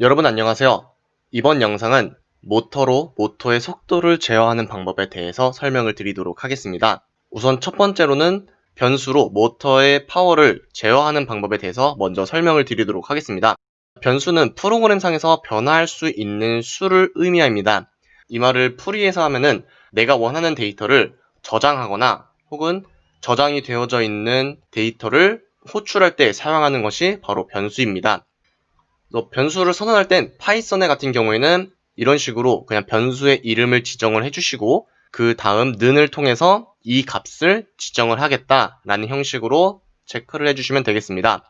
여러분 안녕하세요. 이번 영상은 모터로 모터의 속도를 제어하는 방법에 대해서 설명을 드리도록 하겠습니다. 우선 첫 번째로는 변수로 모터의 파워를 제어하는 방법에 대해서 먼저 설명을 드리도록 하겠습니다. 변수는 프로그램상에서 변화할 수 있는 수를 의미합니다. 이 말을 풀이해서 하면은 내가 원하는 데이터를 저장하거나 혹은 저장이 되어져 있는 데이터를 호출할 때 사용하는 것이 바로 변수입니다. 변수를 선언할 땐 파이썬에 같은 경우에는 이런 식으로 그냥 변수의 이름을 지정을 해주시고 그 다음 는을 통해서 이 값을 지정을 하겠다라는 형식으로 체크를 해주시면 되겠습니다.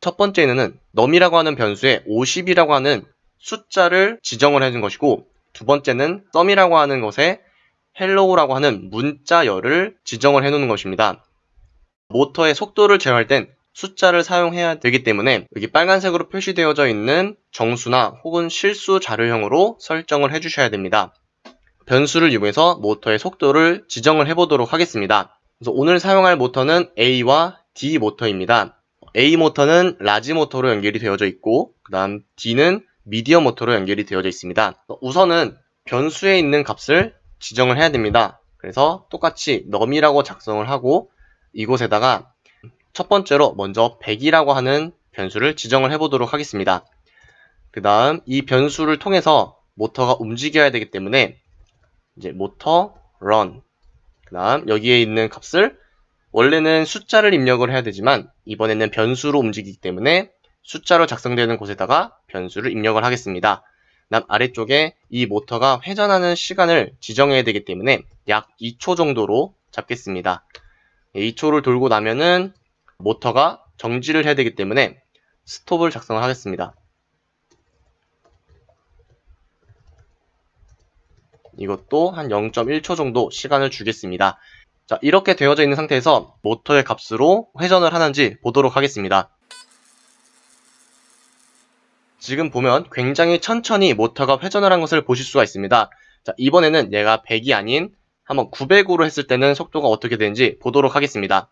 첫 번째는 num이라고 하는 변수에 50이라고 하는 숫자를 지정을 해준 것이고 두 번째는 sum이라고 하는 것에 hello라고 하는 문자열을 지정을 해 놓는 것입니다. 모터의 속도를 제어할 땐 숫자를 사용해야 되기 때문에 여기 빨간색으로 표시되어져 있는 정수나 혹은 실수 자료형으로 설정을 해주셔야 됩니다. 변수를 이용해서 모터의 속도를 지정을 해보도록 하겠습니다. 그래서 오늘 사용할 모터는 A와 D 모터입니다. A 모터는 large 모터로 연결이 되어져 있고 그 다음 D는 medium 모터로 연결이 되어져 있습니다. 우선은 변수에 있는 값을 지정을 해야 됩니다. 그래서 똑같이 num이라고 작성을 하고 이곳에다가 첫 번째로 먼저 100이라고 하는 변수를 지정을 해보도록 하겠습니다. 그 다음 이 변수를 통해서 모터가 움직여야 되기 때문에 이제 모터 run 그 다음 여기에 있는 값을 원래는 숫자를 입력을 해야 되지만 이번에는 변수로 움직이기 때문에 숫자로 작성되는 곳에다가 변수를 입력을 하겠습니다. 다음 아래쪽에 이 모터가 회전하는 시간을 지정해야 되기 때문에 약 2초 정도로 잡겠습니다. 2초를 돌고 나면은 모터가 정지를 해야 되기 때문에 스톱을 작성을 하겠습니다. 이것도 한 0.1초 정도 시간을 주겠습니다. 자, 이렇게 되어져 있는 상태에서 모터의 값으로 회전을 하는지 보도록 하겠습니다. 지금 보면 굉장히 천천히 모터가 회전을 한 것을 보실 수가 있습니다. 자, 이번에는 얘가 100이 아닌 한번 900으로 했을 때는 속도가 어떻게 되는지 보도록 하겠습니다.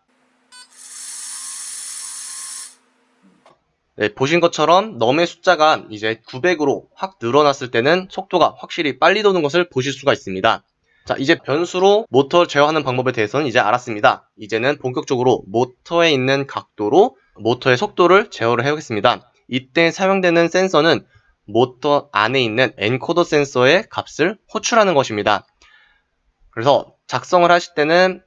네, 보신 것처럼 넘의 숫자가 이제 900으로 확 늘어났을 때는 속도가 확실히 빨리 도는 것을 보실 수가 있습니다. 자, 이제 변수로 모터를 제어하는 방법에 대해서는 이제 알았습니다. 이제는 본격적으로 모터에 있는 각도로 모터의 속도를 제어를 해보겠습니다. 이때 사용되는 센서는 모터 안에 있는 encoder 센서의 값을 호출하는 것입니다. 그래서 작성을 하실 때는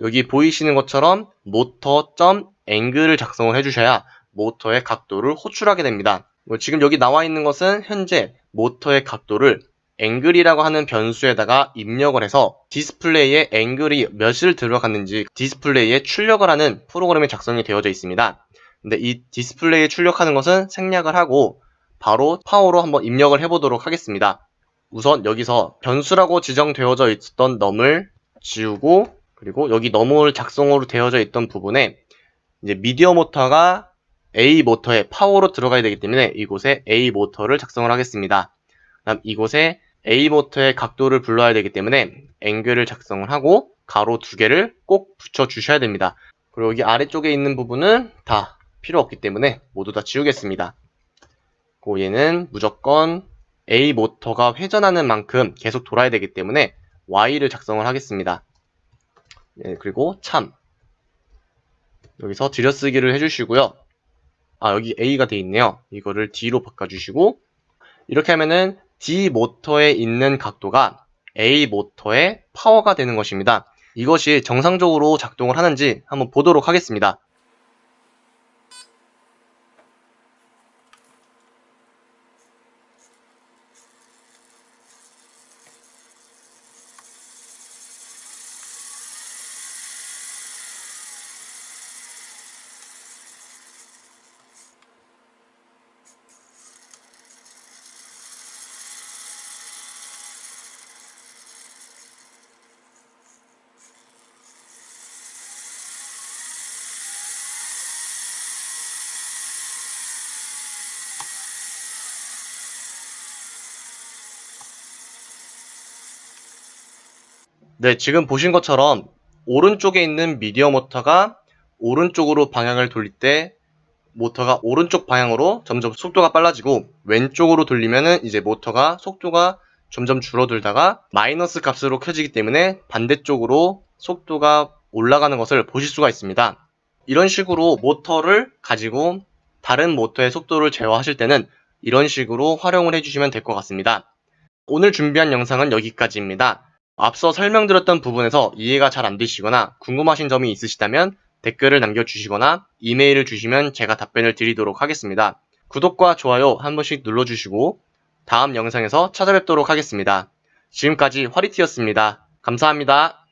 여기 보이시는 것처럼 motor.angle을 작성을 해주셔야 모터의 각도를 호출하게 됩니다. 뭐 지금 여기 나와 있는 것은 현재 모터의 각도를 angle이라고 하는 변수에다가 입력을 해서 디스플레이에 angle이 몇을 들어갔는지 디스플레이에 출력을 하는 프로그램이 작성이 되어져 있습니다. 근데 이 디스플레이에 출력하는 것은 생략을 하고 바로 파워로 한번 입력을 해보도록 하겠습니다. 우선 여기서 변수라고 지정되어져 있었던 num을 지우고 그리고 여기 num을 작성으로 되어져 있던 부분에 이제 medium 모터가 A 모터에 파워로 들어가야 되기 때문에 이곳에 A 모터를 작성을 하겠습니다. 다음 이곳에 A 모터의 각도를 불러야 되기 때문에 angle을 작성을 하고 괄호 두 개를 꼭 붙여 주셔야 됩니다. 그리고 여기 아래쪽에 있는 부분은 다 필요 없기 때문에 모두 다 지우겠습니다. 그 얘는 무조건 A 모터가 회전하는 만큼 계속 돌아야 되기 때문에 Y를 작성을 하겠습니다. 네, 그리고 참 여기서 들여쓰기를 해주시고요. 아 여기 A가 돼 있네요. 이거를 D로 바꿔주시고 이렇게 하면은 D 모터에 있는 각도가 A 모터의 파워가 되는 것입니다. 이것이 정상적으로 작동을 하는지 한번 보도록 하겠습니다. 네, 지금 보신 것처럼 오른쪽에 있는 미디어 모터가 오른쪽으로 방향을 돌릴 때 모터가 오른쪽 방향으로 점점 속도가 빨라지고 왼쪽으로 돌리면은 이제 모터가 속도가 점점 줄어들다가 마이너스 값으로 켜지기 때문에 반대쪽으로 속도가 올라가는 것을 보실 수가 있습니다. 이런 식으로 모터를 가지고 다른 모터의 속도를 제어하실 때는 이런 식으로 활용을 해주시면 될 것 같습니다. 오늘 준비한 영상은 여기까지입니다. 앞서 설명드렸던 부분에서 이해가 잘 안 되시거나 궁금하신 점이 있으시다면 댓글을 남겨주시거나 이메일을 주시면 제가 답변을 드리도록 하겠습니다. 구독과 좋아요 한 번씩 눌러주시고 다음 영상에서 찾아뵙도록 하겠습니다. 지금까지 화리티였습니다. 감사합니다.